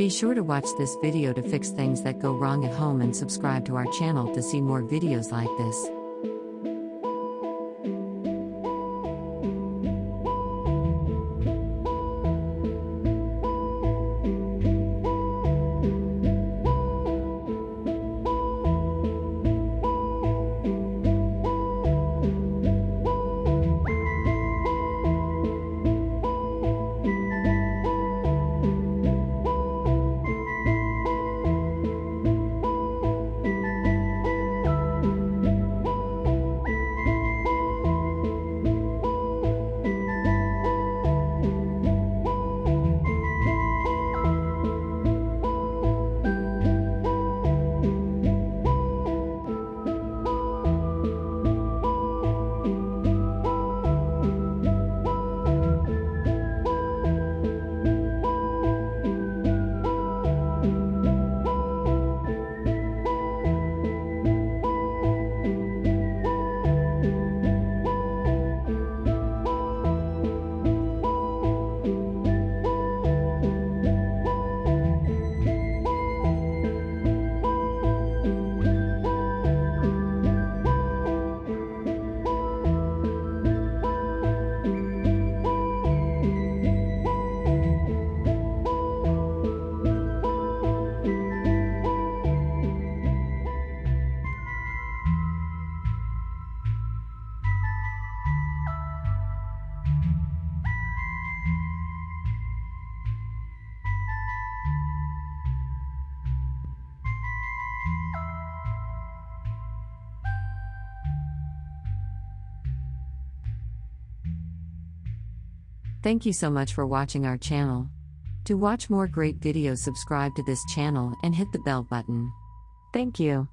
Be sure to watch this video to fix things that go wrong at home and subscribe to our channel to see more videos like this. Thank you so much for watching our channel. To watch more great videos subscribe to this channel and hit the bell button. Thank you.